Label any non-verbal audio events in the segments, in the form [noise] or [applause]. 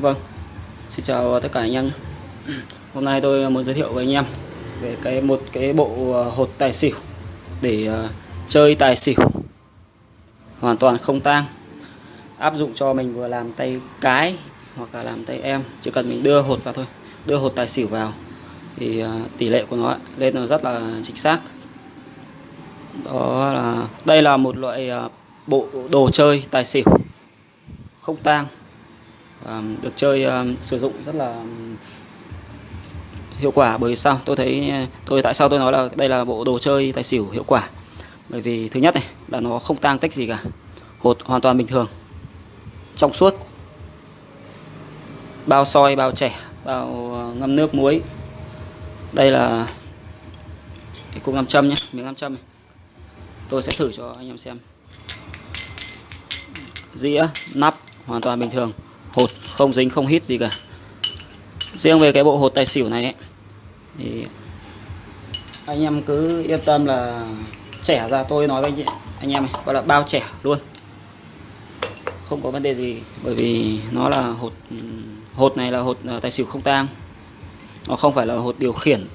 Vâng, xin chào tất cả anh em. [clears throat] Hôm nay tôi muốn giới thiệu với anh em về cái một cái bộ ờ, hột tài xỉu để ờ, chơi tài xỉu. Hoàn toàn không tang. Áp dụng cho mình vừa làm tay cái hoặc là làm tay em. Chỉ cần mình đưa hột vào thôi đưa hột tài xỉu vào thì ờ, tỷ lệ của nó lên là rất là chính xác. Đó là đây là một loại bộ đồ chơi tài xỉu. Không tang được chơi sử dụng rất là hiệu quả. Bởi vì sao? Tôi thấy tôi, tại sao tôi nói là đây là bộ đồ chơi tài xỉu hiệu quả? Bởi vì thứ nhất này, là nó không tang tích gì cả. Hột hoàn toàn bình thường. Trong suốt. Bao soi, bao trẻ bao ờ, ngâm nước, muối. Đây là cái cục nam châm nhé, miếng nam châm này. tôi sẽ thử cho anh em xem. Dĩa, nắp, hoàn toàn bình thường hột không dính không hít gì cả. Riêng về cái bộ hột tài xỉu này ấy, thì anh em cứ yên tâm là trẻ ra tôi nói với anh, chị, anh em này gọi là bao trẻ luôn. Không có vấn đề gì bởi vì nó là hột hột này là hột ờ, tài xỉu không tang. Nó không phải là hột điều khiển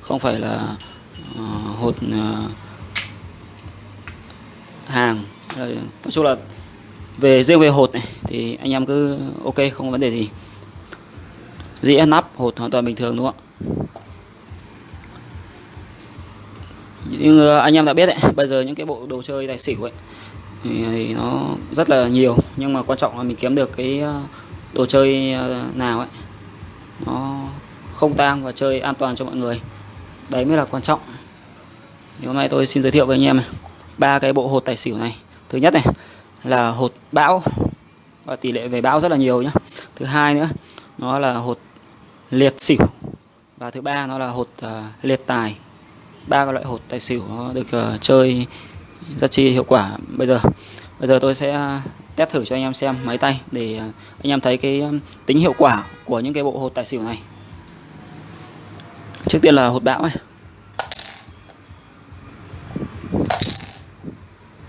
không phải là uh, hột uh, hàng. Nói chung là về riêng về hột này thì anh em cứ ok không có vấn đề gì. Dĩa nắp hột hoàn toàn bình thường đúng không ạ? Nhưng anh em đã biết đấy bây giờ những cái bộ đồ chơi tài xỉu ấy thì, thì nó rất là nhiều. Nhưng mà quan trọng là mình kiếm được cái ờ, đồ chơi ờ, nào ấy nó không tang và chơi an toàn cho mọi người. Đấy mới là quan trọng. Thì hôm nay tôi xin giới thiệu với anh em ba cái bộ hột tài xỉu này. Thứ nhất này là hột bão. Và tỷ lệ về bão rất là nhiều nhá. Thứ hai nữa nó là hột liệt xỉu. Và thứ ba nó là hột uh, liệt tài. Ba cái loại hột tài xỉu nó được uh, chơi rất chi hiệu quả. Bây giờ bây giờ tôi sẽ à, test thử cho anh em xem máy tay để anh em thấy cái tính hiệu quả của những cái bộ hột tài xỉu này. Trước tiên là hột bão này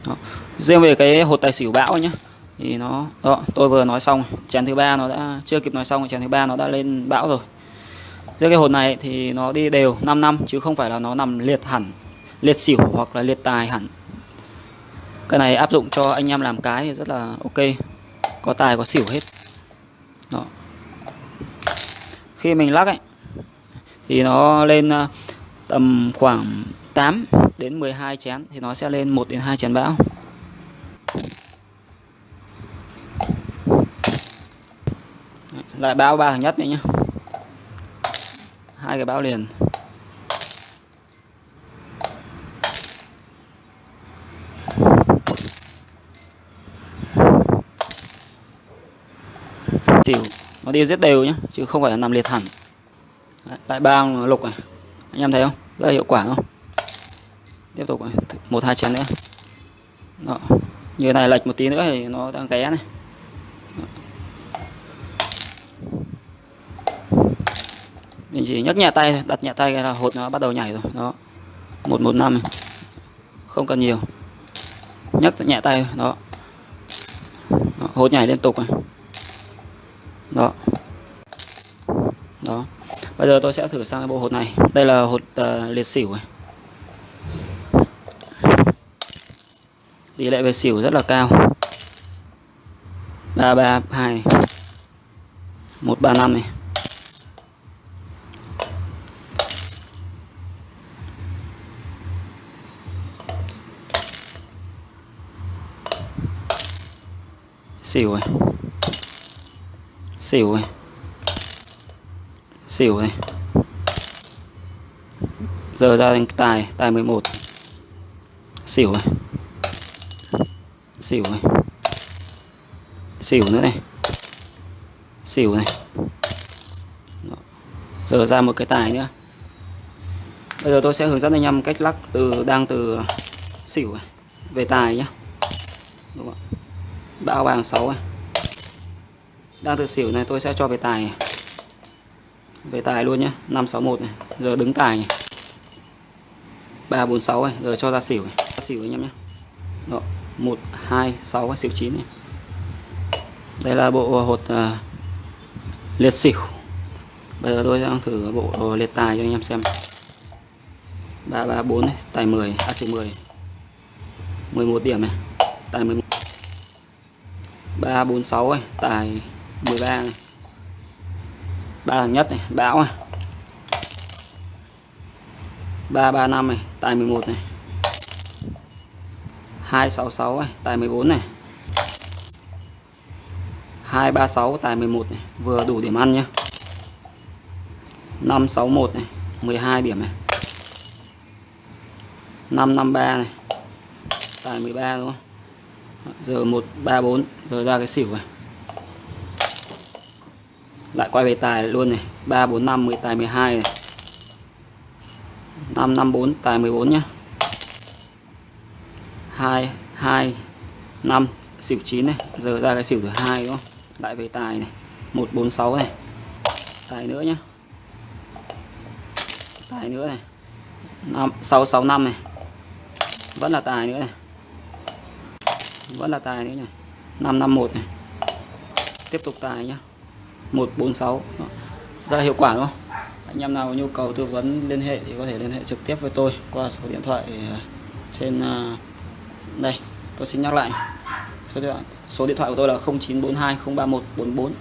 Đó riêng về cái hột tài xỉu bão nhá, thì nó, đó, tôi vừa nói xong, chén thứ ba nó đã, chưa kịp nói xong chén thứ ba nó đã lên bão rồi. Riêng cái hột này thì nó đi đều 5 năm, chứ không phải là nó nằm liệt hẳn, liệt xỉu hoặc là liệt tài hẳn. Cái này áp dụng cho anh em làm cái thì rất là ok, có tài, có xỉu hết. Đó. Khi mình lắc ấy, thì nó lên ờ, tầm khoảng 8 đến 12 chén, thì nó sẽ lên 1 đến 2 chén bão. Lại bao ba thằng nhất này nhá. Hai cái bao liền. Xỉu nó đi rất đều nhá chứ không phải là nằm liệt hẳn. Đấy, lại bao lục này. Anh em thấy không? Rất là hiệu quả không? Tiếp tục này. một hai chén nữa. Đó. như này lệch một tí nữa thì nó đang ké này. Mình chỉ nhấc nhẹ tay đặt nhẹ tay là hột nó bắt đầu nhảy rồi. Đó. Một một năm không cần nhiều. Nhấc nhẹ tay đó, đó hột nhảy liên tục này. Đó. Đó. Bây giờ tôi sẽ thử sang cái bộ hột này. Đây là hột uh, liệt xỉu này. Tỷ lệ về xỉu rất là cao. Ba ba hai. Một ba năm này. Xỉu này xỉu này xỉu này giờ ra thành tài tài 11 xỉu này xỉu này xỉu nữa này. Xỉu này. Giờ ra một cái tài nữa. Bây giờ tôi sẽ hướng dẫn anh em cách lắc từ, đang từ xỉu này về tài nhé đúng không bao vàng 6 à. đang từ xỉu này tôi sẽ cho về tài này. về tài luôn nhé 561 này giờ đứng tài này. 346 này giờ cho ra xỉu này. ra xỉu anh em nhé Đó, 126 xỉu 9 này. Đây là bộ hột uh, liệt xỉu. Bây giờ tôi sẽ thử bộ liệt tài cho anh em xem. 334 này, tài 10 à xỉu 10 11 điểm này tài 11 346 này tài 13 này. Ba thằng nhất này, bão này 335 này, tài 11 này. 266 này tài 14 này. 236 tài 11 này. Vừa đủ điểm ăn nhé 561 này 12 điểm này. 553 này, tài 13 đúng không giờ 134 giờ ra cái xỉu này. Lại quay về tài luôn này. 345 10 tài 12 này. 554 tài 14 nhá. 2 2 5 xỉu 9 này. Giờ ra cái xỉu thứ hai đúng không lại về tài này. 146 này. Tài nữa nhá. Tài nữa này. 5 665 này. Vẫn là tài nữa này vẫn là tài nữa này 551 này. Tiếp tục tài nhá. 146 Đó. ra hiệu quả đúng không? Anh em nào có nhu cầu tư vấn liên hệ thì có thể liên hệ trực tiếp với tôi qua số điện thoại à, trên à, đây. Tôi xin nhắc lại. Số điện thoại, số điện thoại của tôi là 0942 031 44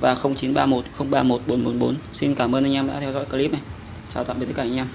và 0931 031 444 xin cảm ơn anh em đã theo dõi clip này. Chào tạm biệt tất cả anh em.